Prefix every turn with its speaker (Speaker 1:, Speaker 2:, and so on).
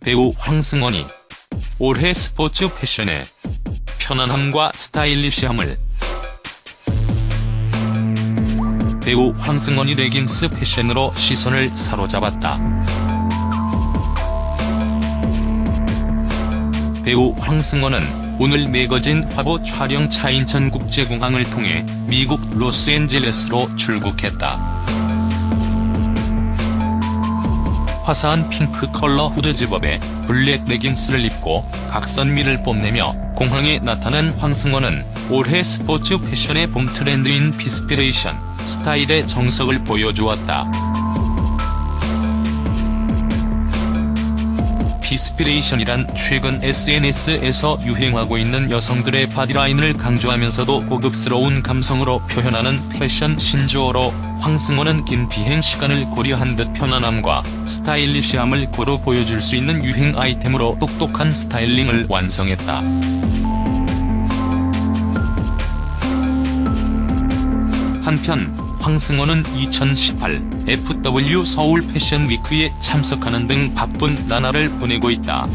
Speaker 1: 배우 황승원이 올해 스포츠 패션의 편안함과 스타일리시함을 배우 황승원이 레깅스 패션으로 시선을 사로잡았다. 배우 황승원은 오늘 매거진 화보 촬영차 인천국제공항을 통해 미국 로스앤젤레스로 출국했다. 화사한 핑크 컬러 후드 집업에 블랙 레깅스를 입고 각선미를 뽐내며 공항에 나타난 황승언은 올해 스포츠 패션의 봄 트렌드인 fitspiration 스타일의 정석을 보여주었다. fitspiration이란 최근 SNS에서 유행하고 있는 여성들의 바디라인을 강조하면서도 고급스러운 감성으로 표현하는 패션 신조어로 황승원은 긴 비행 시간을 고려한 듯 편안함과 스타일리시함을 고루 보여줄 수 있는 유행 아이템으로 똑똑한 스타일링을 완성했다. 한편 황승호는 2018 FW 서울 패션 위크에 참석하는 등 바쁜 나날을 보내고 있다.